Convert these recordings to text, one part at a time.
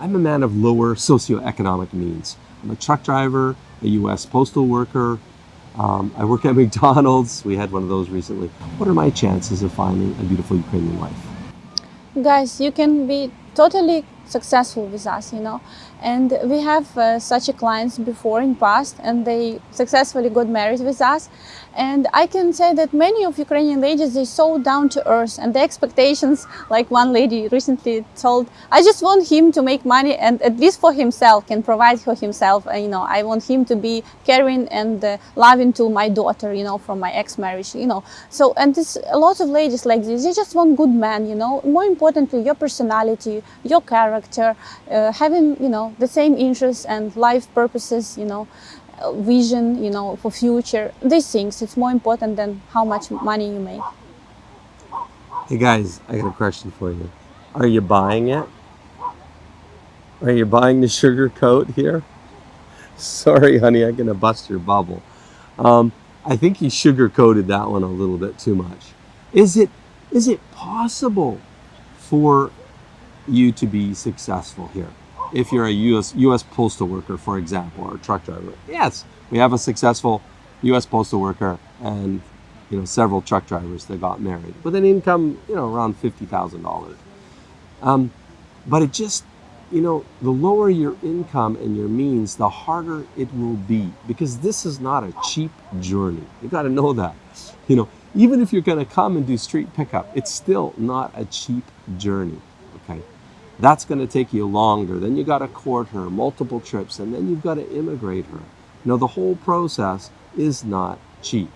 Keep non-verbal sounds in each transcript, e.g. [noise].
I'm a man of lower socioeconomic means. I'm a truck driver, a U.S. postal worker. Um, I work at [laughs] McDonald's. We had one of those recently. What are my chances of finding a beautiful Ukrainian wife? Guys, you can be totally successful with us, you know. And we have uh, such a clients before in past and they successfully got married with us. And I can say that many of Ukrainian ladies, they're so down to earth and the expectations, like one lady recently told, I just want him to make money and at least for himself, can provide for himself. And, you know, I want him to be caring and uh, loving to my daughter, you know, from my ex-marriage, you know. So, and this, a lot of ladies like this, they just want good man, you know. More importantly, your personality, your character, uh, having, you know, the same interests and life purposes, you know vision, you know, for future. These things, it's more important than how much money you make. Hey guys, I got a question for you. Are you buying it? Are you buying the sugar coat here? [laughs] Sorry, honey, I'm gonna bust your bubble. Um, I think you sugar coated that one a little bit too much. Is it is it possible for you to be successful here? if you're a US, US postal worker, for example, or a truck driver. Yes, we have a successful US postal worker and you know several truck drivers that got married with an income you know around fifty thousand um, dollars. But it just you know the lower your income and your means, the harder it will be because this is not a cheap journey. You got to know that. You know even if you're going to come and do street pickup, it's still not a cheap journey. That's going to take you longer. Then you got to court her, multiple trips, and then you've got to immigrate her. You know, the whole process is not cheap.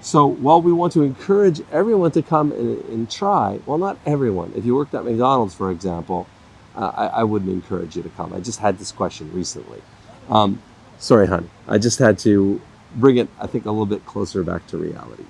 So while we want to encourage everyone to come and, and try, well, not everyone. If you worked at McDonald's, for example, uh, I, I, wouldn't encourage you to come. I just had this question recently. Um, sorry, honey. I just had to bring it, I think, a little bit closer back to reality.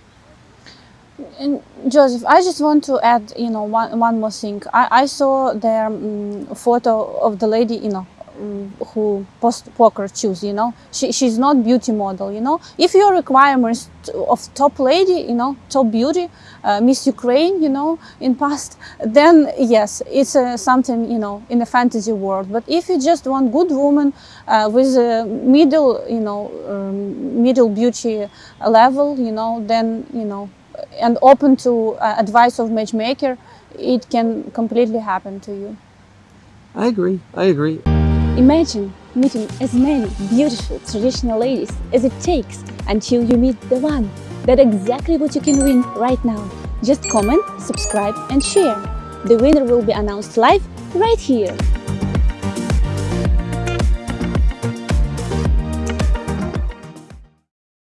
And Joseph, I just want to add, you know, one, one more thing. I, I saw their um, photo of the lady, you know, um, who post poker choose, you know. She, she's not beauty model, you know. If your requirements of top lady, you know, top beauty, uh, Miss Ukraine, you know, in past, then yes, it's uh, something, you know, in the fantasy world. But if you just want good woman uh, with a middle, you know, um, middle beauty level, you know, then, you know, and open to uh, advice of matchmaker, it can completely happen to you. I agree. I agree. Imagine meeting as many beautiful traditional ladies as it takes until you meet the one. That's exactly what you can win right now. Just comment, subscribe and share. The winner will be announced live right here.